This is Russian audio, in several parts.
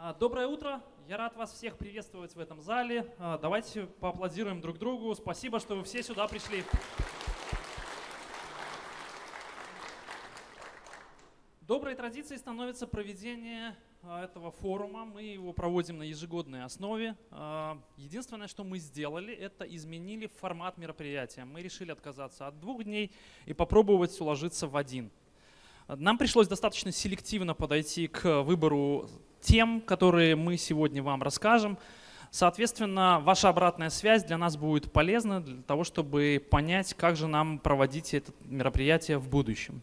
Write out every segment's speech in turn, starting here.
А, доброе утро. Я рад вас всех приветствовать в этом зале. А, давайте поаплодируем друг другу. Спасибо, что вы все сюда пришли. Доброй традицией становится проведение а, этого форума. Мы его проводим на ежегодной основе. Единственное, что мы сделали, это изменили формат мероприятия. Мы решили отказаться от двух дней и попробовать уложиться в один. Нам пришлось достаточно селективно подойти к выбору тем, которые мы сегодня вам расскажем. Соответственно, ваша обратная связь для нас будет полезна для того, чтобы понять, как же нам проводить это мероприятие в будущем.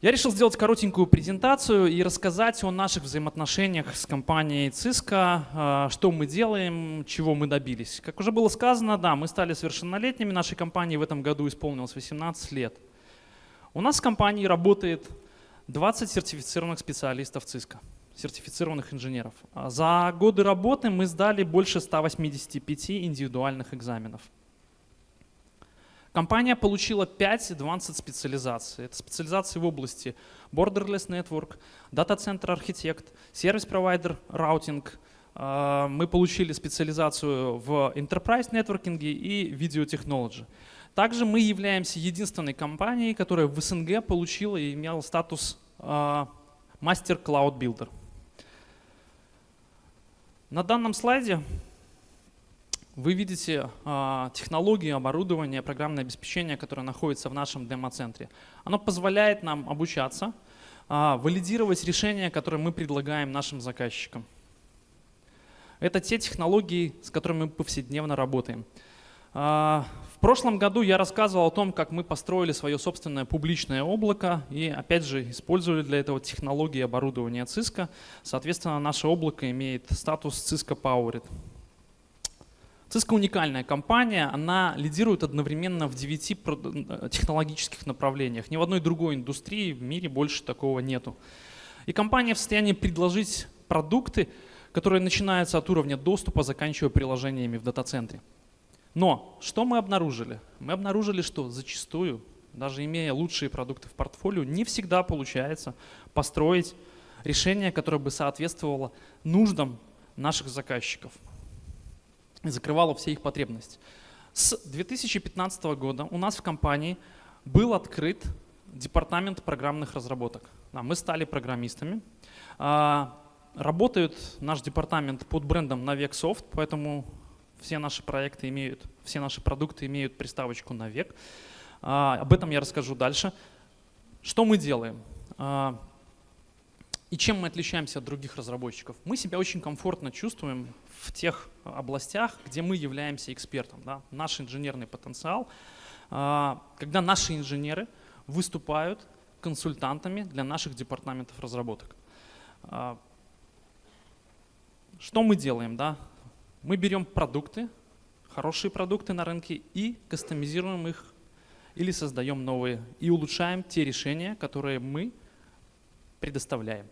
Я решил сделать коротенькую презентацию и рассказать о наших взаимоотношениях с компанией Cisco, а, что мы делаем, чего мы добились. Как уже было сказано, да, мы стали совершеннолетними, нашей компании в этом году исполнилось 18 лет. У нас в компании работает 20 сертифицированных специалистов Cisco сертифицированных инженеров. А за годы работы мы сдали больше 185 индивидуальных экзаменов. Компания получила 5 advanced специализаций. Это специализации в области Borderless Network, Data Center Architect, Service Provider Routing. Мы получили специализацию в Enterprise Networking и Video Technology. Также мы являемся единственной компанией, которая в СНГ получила и имела статус Master Cloud Builder. На данном слайде вы видите э, технологии, оборудование, программное обеспечение, которое находится в нашем демо-центре. Оно позволяет нам обучаться, э, валидировать решения, которые мы предлагаем нашим заказчикам. Это те технологии, с которыми мы повседневно работаем. Э, в прошлом году я рассказывал о том, как мы построили свое собственное публичное облако и, опять же, использовали для этого технологии оборудования Cisco. Соответственно, наше облако имеет статус Cisco Powered. Cisco уникальная компания, она лидирует одновременно в девяти технологических направлениях. Ни в одной другой индустрии в мире больше такого нету. И компания в состоянии предложить продукты, которые начинаются от уровня доступа, заканчивая приложениями в дата-центре. Но что мы обнаружили? Мы обнаружили, что зачастую, даже имея лучшие продукты в портфолио, не всегда получается построить решение, которое бы соответствовало нуждам наших заказчиков и закрывало все их потребности. С 2015 года у нас в компании был открыт департамент программных разработок. Мы стали программистами. А, работает наш департамент под брендом Navexsoft, поэтому все наши проекты имеют, все наши продукты имеют приставочку на век. А, об этом я расскажу дальше. Что мы делаем? А, и чем мы отличаемся от других разработчиков? Мы себя очень комфортно чувствуем в тех областях, где мы являемся экспертом. Да? Наш инженерный потенциал, а, когда наши инженеры выступают консультантами для наших департаментов разработок. Что мы делаем? Да? Мы берем продукты, хорошие продукты на рынке и кастомизируем их или создаем новые и улучшаем те решения, которые мы предоставляем.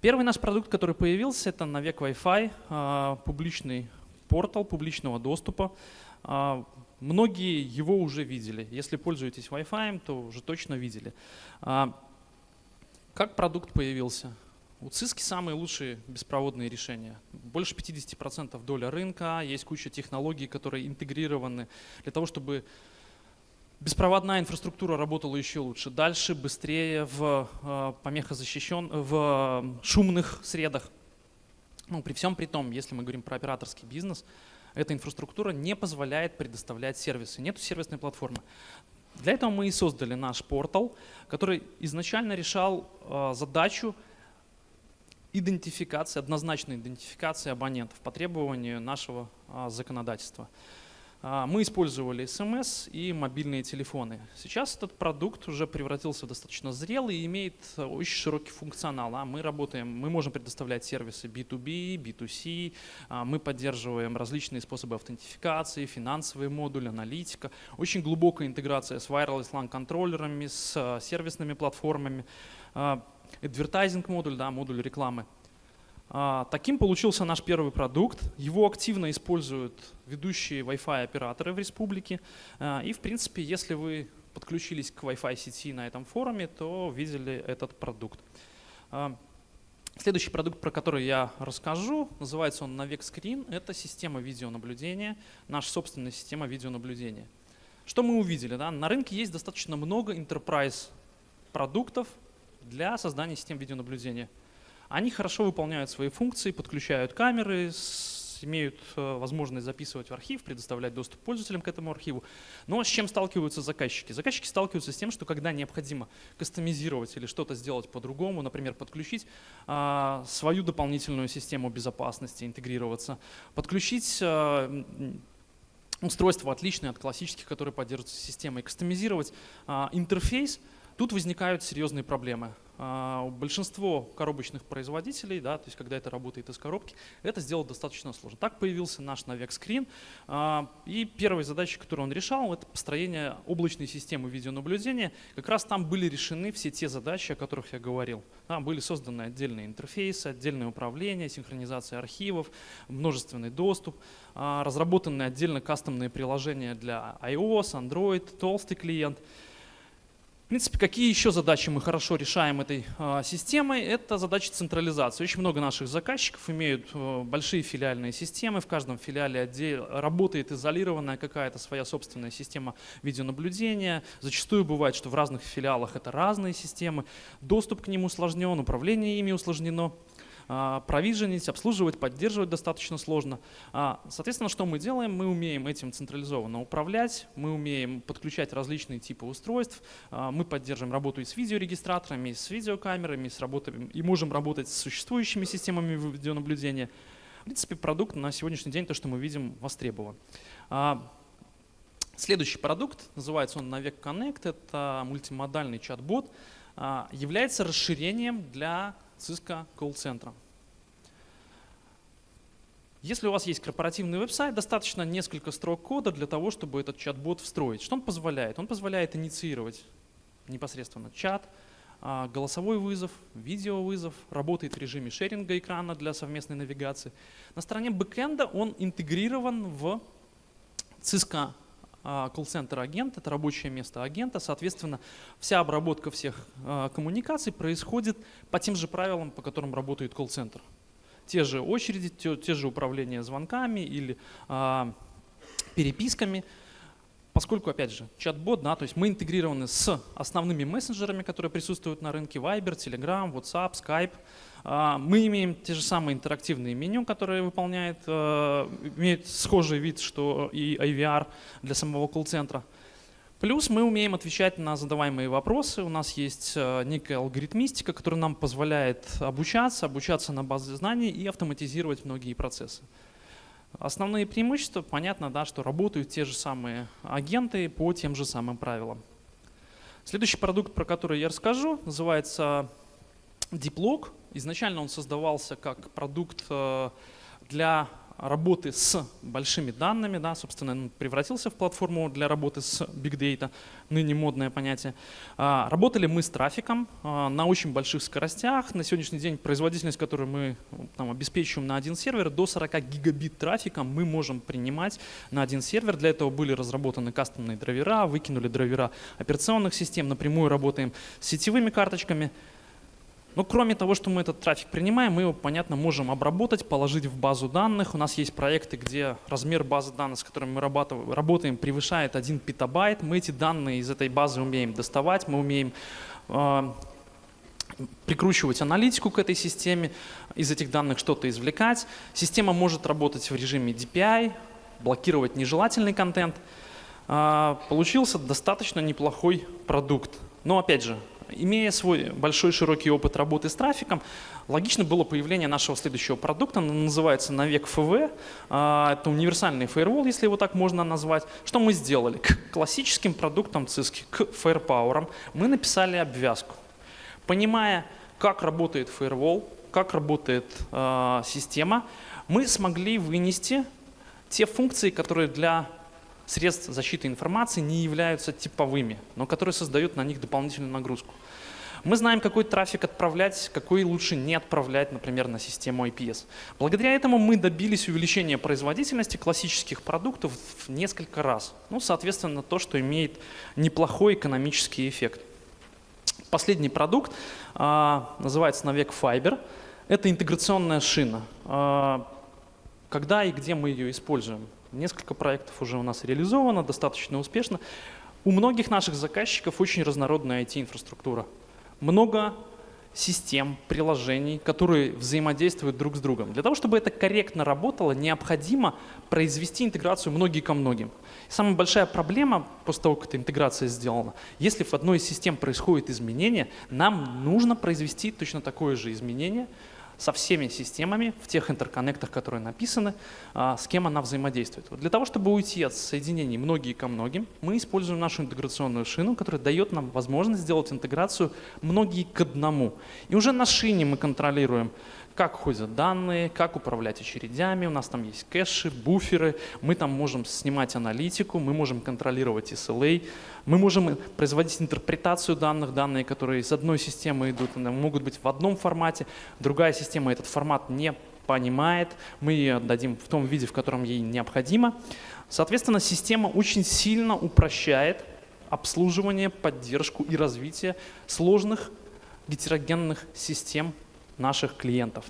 Первый наш продукт, который появился, это Навек Wi-Fi, а, публичный портал публичного доступа. А, многие его уже видели. Если пользуетесь Wi-Fi, то уже точно видели. А, как продукт появился? У Cisco самые лучшие беспроводные решения. Больше 50% доля рынка, есть куча технологий, которые интегрированы для того, чтобы беспроводная инфраструктура работала еще лучше. Дальше, быстрее, в э, помехозащищен, в шумных средах. Ну, при всем при том, если мы говорим про операторский бизнес, эта инфраструктура не позволяет предоставлять сервисы. Нету сервисной платформы. Для этого мы и создали наш портал, который изначально решал э, задачу идентификации, однозначной идентификации абонентов по требованию нашего а, законодательства. А, мы использовали смс и мобильные телефоны. Сейчас этот продукт уже превратился в достаточно зрелый и имеет очень широкий функционал. А мы работаем, мы можем предоставлять сервисы B2B, B2C, а, мы поддерживаем различные способы аутентификации, финансовые модули, аналитика, очень глубокая интеграция с wireless LAN контроллерами, с сервисными платформами. Advertising модуль, да, модуль рекламы. А, таким получился наш первый продукт. Его активно используют ведущие Wi-Fi операторы в республике. А, и в принципе, если вы подключились к Wi-Fi сети на этом форуме, то видели этот продукт. А, Следующий продукт, про который я расскажу, называется он Navec Screen. Это система видеонаблюдения, наша собственная система видеонаблюдения. Что мы увидели? Да? На рынке есть достаточно много enterprise продуктов для создания систем видеонаблюдения. Они хорошо выполняют свои функции, подключают камеры, имеют э, возможность записывать в архив, предоставлять доступ пользователям к этому архиву. Но с чем сталкиваются заказчики? Заказчики сталкиваются с тем, что когда необходимо кастомизировать или что-то сделать по-другому, например, подключить а, свою дополнительную систему безопасности, интегрироваться, подключить а, устройство отличное от классических, которые поддерживаются системой, кастомизировать а, интерфейс, тут возникают серьезные проблемы. А, большинство коробочных производителей, да, то есть когда это работает из коробки, это сделать достаточно сложно. Так появился наш Navex Screen. А, и первой задачей, которую он решал, это построение облачной системы видеонаблюдения. Как раз там были решены все те задачи, о которых я говорил. Там были созданы отдельные интерфейсы, отдельное управление, синхронизация архивов, множественный доступ, а, разработаны отдельно кастомные приложения для iOS, Android, толстый клиент — в принципе, какие еще задачи мы хорошо решаем этой э, системой? Это задачи централизации. Очень много наших заказчиков имеют э, большие филиальные системы. В каждом филиале работает изолированная какая-то своя собственная система видеонаблюдения. Зачастую бывает, что в разных филиалах это разные системы. Доступ к ним усложнен, управление ими усложнено. А, провиженить, обслуживать, поддерживать достаточно сложно. А, соответственно, что мы делаем? Мы умеем этим централизованно управлять, мы умеем подключать различные типы устройств, а, мы поддерживаем работу и с видеорегистраторами, и с видеокамерами, и, с работой, и можем работать с существующими системами видеонаблюдения. В принципе, продукт на сегодняшний день, то, что мы видим, востребован. Следующий продукт, называется он Navec Connect, это мультимодальный чат-бот, является расширением для Cisco колл-центра. Если у вас есть корпоративный веб-сайт, достаточно несколько строк кода для того, чтобы этот чат-бот встроить. Что он позволяет? Он позволяет инициировать непосредственно чат, а, голосовой вызов, видеовызов, работает в режиме шеринга экрана для совместной навигации. На стороне бэкэнда он интегрирован в Cisco колл-центр агент, это рабочее место агента, соответственно, вся обработка всех а, коммуникаций происходит по тем же правилам, по которым работает колл-центр. Те же очереди, те, те же управления звонками или а, переписками, поскольку, опять же, чат-бот, да, то есть мы интегрированы с основными мессенджерами, которые присутствуют на рынке, Viber, Telegram, WhatsApp, Skype, а, мы имеем те же самые интерактивные меню, которые выполняет, э, имеют схожий вид, что и IVR для самого колл-центра. Плюс мы умеем отвечать на задаваемые вопросы. У нас есть э, некая алгоритмистика, которая нам позволяет обучаться, обучаться на базе знаний и автоматизировать многие процессы. Основные преимущества, понятно, да, что работают те же самые агенты по тем же самым правилам. Следующий продукт, про который я расскажу, называется DeepLog. Изначально он создавался как продукт э, для работы с большими данными, да, собственно, он превратился в платформу для работы с Big Data, ныне модное понятие. А, работали мы с трафиком а, на очень больших скоростях. На сегодняшний день производительность, которую мы там, обеспечиваем на один сервер, до 40 гигабит трафика мы можем принимать на один сервер. Для этого были разработаны кастомные драйвера, выкинули драйвера операционных систем, напрямую работаем с сетевыми карточками. Но кроме того, что мы этот трафик принимаем, мы его, понятно, можем обработать, положить в базу данных. У нас есть проекты, где размер базы данных, с которыми мы работаем, превышает 1 петабайт. Мы эти данные из этой базы умеем доставать, мы умеем э, прикручивать аналитику к этой системе, из этих данных что-то извлекать. Система может работать в режиме DPI, блокировать нежелательный контент. Э, получился достаточно неплохой продукт. Но опять же, Имея свой большой широкий опыт работы с трафиком, логично было появление нашего следующего продукта, он называется Навек ФВ, а, это универсальный фаервол, если его так можно назвать. Что мы сделали? К классическим продуктам ЦИСКи, к Firepower мы написали обвязку. Понимая, как работает фаервол, как работает э, система, мы смогли вынести те функции, которые для средств защиты информации не являются типовыми, но которые создают на них дополнительную нагрузку. Мы знаем, какой трафик отправлять, какой лучше не отправлять, например, на систему IPS. Благодаря этому мы добились увеличения производительности классических продуктов в несколько раз. Ну, соответственно, то, что имеет неплохой экономический эффект. Последний продукт а, называется Навек Fiber. Это интеграционная шина. А, когда и где мы ее используем? Несколько проектов уже у нас реализовано, достаточно успешно. У многих наших заказчиков очень разнородная IT-инфраструктура. Много систем, приложений, которые взаимодействуют друг с другом. Для того, чтобы это корректно работало, необходимо произвести интеграцию многие ко многим. Самая большая проблема после того, как эта интеграция сделана, если в одной из систем происходит изменение, нам нужно произвести точно такое же изменение со всеми системами в тех интерконнектах, которые написаны, а, с кем она взаимодействует. Для того, чтобы уйти от соединений многие ко многим, мы используем нашу интеграционную шину, которая дает нам возможность сделать интеграцию многие к одному. И уже на шине мы контролируем как ходят данные, как управлять очередями. У нас там есть кэши, буферы. Мы там можем снимать аналитику, мы можем контролировать SLA, мы можем производить интерпретацию данных, данные, которые из одной системы идут, могут быть в одном формате, другая система этот формат не понимает, мы ее отдадим в том виде, в котором ей необходимо. Соответственно, система очень сильно упрощает обслуживание, поддержку и развитие сложных гетерогенных систем наших клиентов.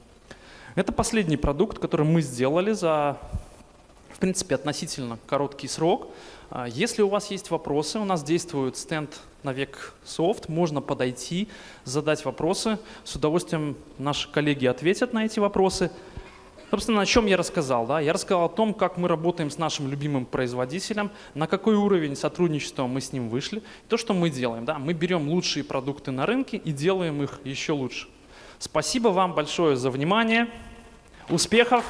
Это последний продукт, который мы сделали за, в принципе, относительно короткий срок. А, если у вас есть вопросы, у нас действует стенд на век софт, можно подойти, задать вопросы. С удовольствием наши коллеги ответят на эти вопросы. Собственно, о чем я рассказал? Да? Я рассказал о том, как мы работаем с нашим любимым производителем, на какой уровень сотрудничества мы с ним вышли. То, что мы делаем. Да? Мы берем лучшие продукты на рынке и делаем их еще лучше. Спасибо вам большое за внимание. Успехов!